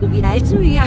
고기 날치미야.